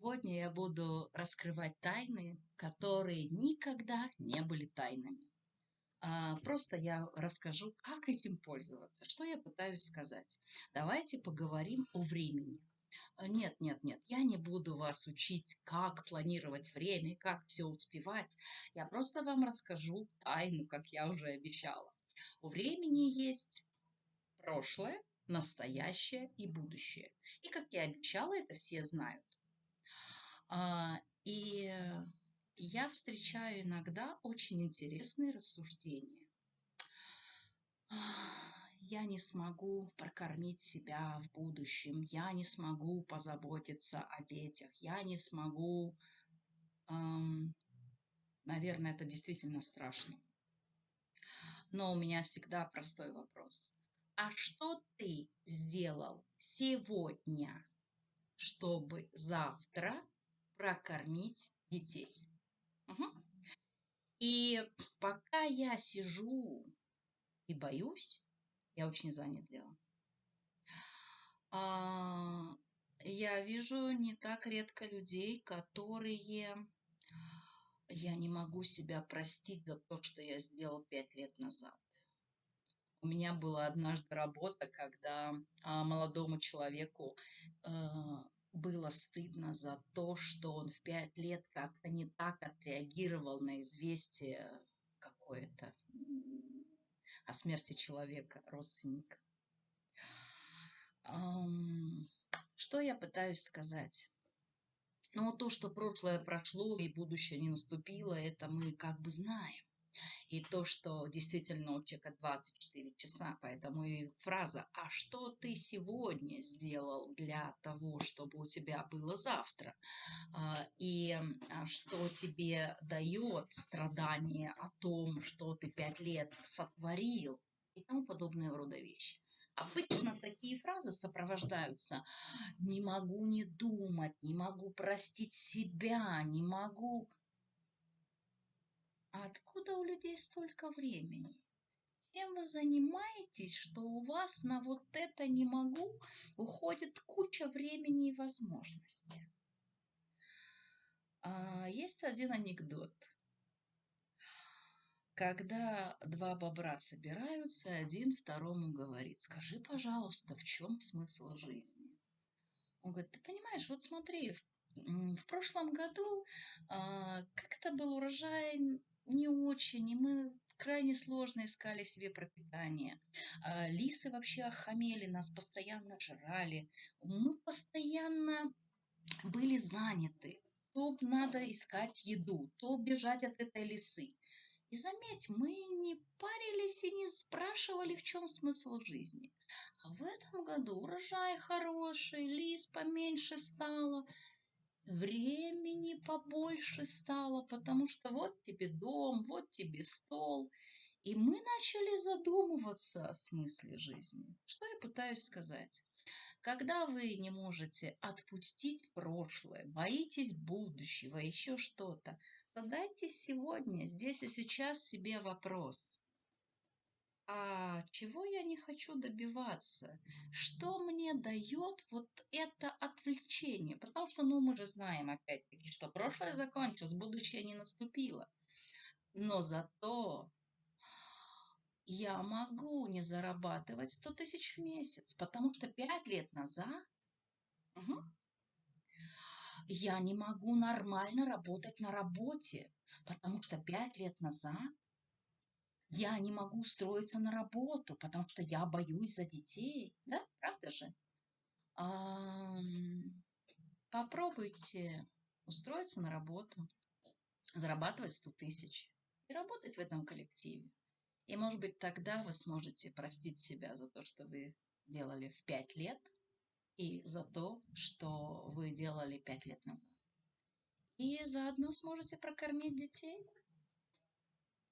Сегодня я буду раскрывать тайны, которые никогда не были тайнами. А, просто я расскажу, как этим пользоваться, что я пытаюсь сказать. Давайте поговорим о времени. А, нет, нет, нет, я не буду вас учить, как планировать время, как все успевать. Я просто вам расскажу тайну, как я уже обещала. У времени есть прошлое, настоящее и будущее. И как я обещала, это все знают. А, и я встречаю иногда очень интересные рассуждения. Я не смогу прокормить себя в будущем, я не смогу позаботиться о детях, я не смогу... Эм, наверное, это действительно страшно. Но у меня всегда простой вопрос. А что ты сделал сегодня, чтобы завтра прокормить детей? Угу. И пока я сижу и боюсь, я очень занят делом. А, я вижу не так редко людей, которые я не могу себя простить за то, что я сделал пять лет назад. У меня была однажды работа, когда а, молодому человеку а, было стыдно за то, что он в пять лет как-то не так отреагировал на известие какое-то о смерти человека, родственника. Что я пытаюсь сказать? Ну, то, что прошлое прошло и будущее не наступило, это мы как бы знаем. И то, что действительно у человека 24 часа, поэтому и фраза «А что ты сегодня сделал для того, чтобы у тебя было завтра?» а, И а, что тебе дает страдание о том, что ты пять лет сотворил и тому подобное рода вещи. Обычно такие фразы сопровождаются «не могу не думать», «не могу простить себя», «не могу а откуда у людей столько времени? Чем вы занимаетесь, что у вас на вот это не могу уходит куча времени и возможностей? А, есть один анекдот. Когда два бобра собираются, один второму говорит, скажи, пожалуйста, в чем смысл жизни? Он говорит, ты понимаешь, вот смотри, в, в прошлом году а, как-то был урожай не очень, и мы крайне сложно искали себе пропитание. А, лисы вообще охамели, нас постоянно жрали. Мы постоянно были заняты. То надо искать еду, то бежать от этой лисы. И заметь, мы не парились и не спрашивали, в чем смысл жизни. А в этом году урожай хороший, лис поменьше стало – времени побольше стало, потому что вот тебе дом, вот тебе стол. И мы начали задумываться о смысле жизни. Что я пытаюсь сказать? Когда вы не можете отпустить прошлое, боитесь будущего, еще что-то, задайте сегодня, здесь и сейчас себе вопрос а чего я не хочу добиваться? Что мне дает вот это отвлечение? Потому что, ну, мы же знаем, опять-таки, что прошлое закончилось, будущее не наступило. Но зато я могу не зарабатывать 100 тысяч в месяц, потому что 5 лет назад угу, я не могу нормально работать на работе, потому что 5 лет назад я не могу устроиться на работу, потому что я боюсь за детей. Да, правда же? А, попробуйте устроиться на работу, зарабатывать 100 тысяч и работать в этом коллективе. И, может быть, тогда вы сможете простить себя за то, что вы делали в 5 лет, и за то, что вы делали 5 лет назад. И заодно сможете прокормить детей.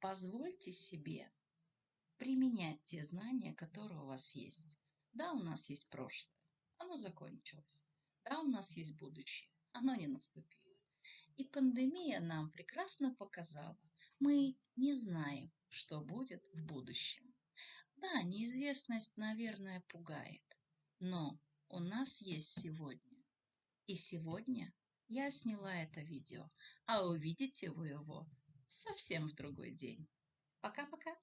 Позвольте себе применять те знания, которые у вас есть. Да, у нас есть прошлое, оно закончилось. Да, у нас есть будущее, оно не наступило. И пандемия нам прекрасно показала, мы не знаем, что будет в будущем. Да, неизвестность, наверное, пугает, но у нас есть сегодня. И сегодня я сняла это видео, а увидите вы его совсем в другой день. Пока-пока.